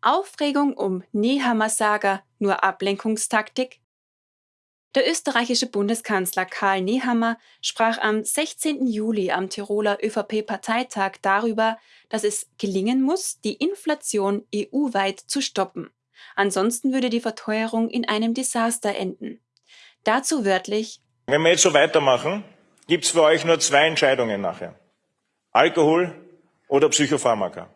Aufregung um Nehammer-Saga nur Ablenkungstaktik? Der österreichische Bundeskanzler Karl Nehammer sprach am 16. Juli am Tiroler ÖVP-Parteitag darüber, dass es gelingen muss, die Inflation EU-weit zu stoppen. Ansonsten würde die Verteuerung in einem Desaster enden. Dazu wörtlich Wenn wir jetzt so weitermachen, gibt es für euch nur zwei Entscheidungen nachher. Alkohol oder Psychopharmaka.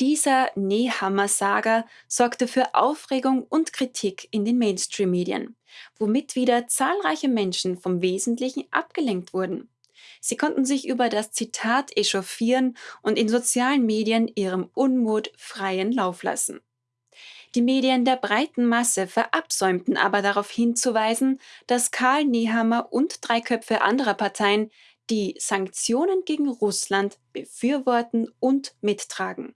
Dieser Nehammer-Saga sorgte für Aufregung und Kritik in den Mainstream-Medien, womit wieder zahlreiche Menschen vom Wesentlichen abgelenkt wurden. Sie konnten sich über das Zitat echauffieren und in sozialen Medien ihrem Unmut freien Lauf lassen. Die Medien der breiten Masse verabsäumten aber darauf hinzuweisen, dass Karl Nehammer und drei Köpfe anderer Parteien die Sanktionen gegen Russland befürworten und mittragen.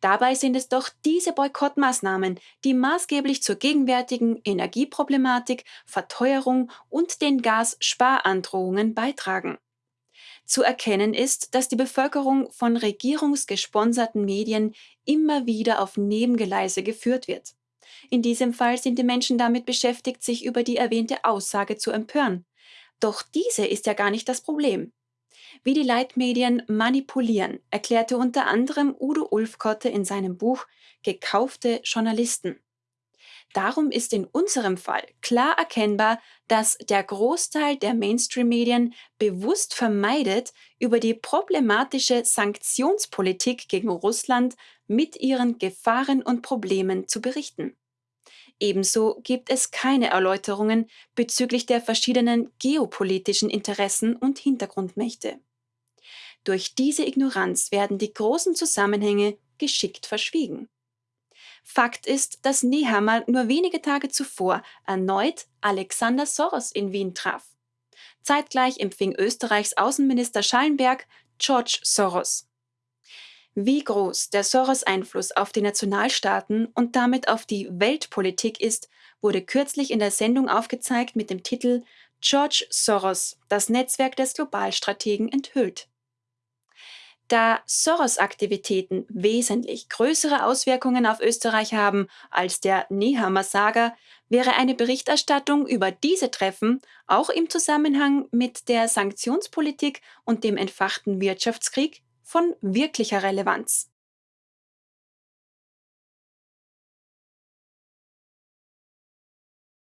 Dabei sind es doch diese Boykottmaßnahmen, die maßgeblich zur gegenwärtigen Energieproblematik, Verteuerung und den Gassparandrohungen beitragen. Zu erkennen ist, dass die Bevölkerung von regierungsgesponserten Medien immer wieder auf Nebengeleise geführt wird. In diesem Fall sind die Menschen damit beschäftigt, sich über die erwähnte Aussage zu empören. Doch diese ist ja gar nicht das Problem. Wie die Leitmedien manipulieren, erklärte unter anderem Udo Ulfkotte in seinem Buch Gekaufte Journalisten. Darum ist in unserem Fall klar erkennbar, dass der Großteil der Mainstream-Medien bewusst vermeidet, über die problematische Sanktionspolitik gegen Russland mit ihren Gefahren und Problemen zu berichten. Ebenso gibt es keine Erläuterungen bezüglich der verschiedenen geopolitischen Interessen und Hintergrundmächte. Durch diese Ignoranz werden die großen Zusammenhänge geschickt verschwiegen. Fakt ist, dass Nehammer nur wenige Tage zuvor erneut Alexander Soros in Wien traf. Zeitgleich empfing Österreichs Außenminister Schallenberg George Soros. Wie groß der Soros-Einfluss auf die Nationalstaaten und damit auf die Weltpolitik ist, wurde kürzlich in der Sendung aufgezeigt mit dem Titel George Soros, das Netzwerk des Globalstrategen enthüllt. Da Soros-Aktivitäten wesentlich größere Auswirkungen auf Österreich haben als der Nehammer-Saga, wäre eine Berichterstattung über diese Treffen auch im Zusammenhang mit der Sanktionspolitik und dem entfachten Wirtschaftskrieg von wirklicher Relevanz.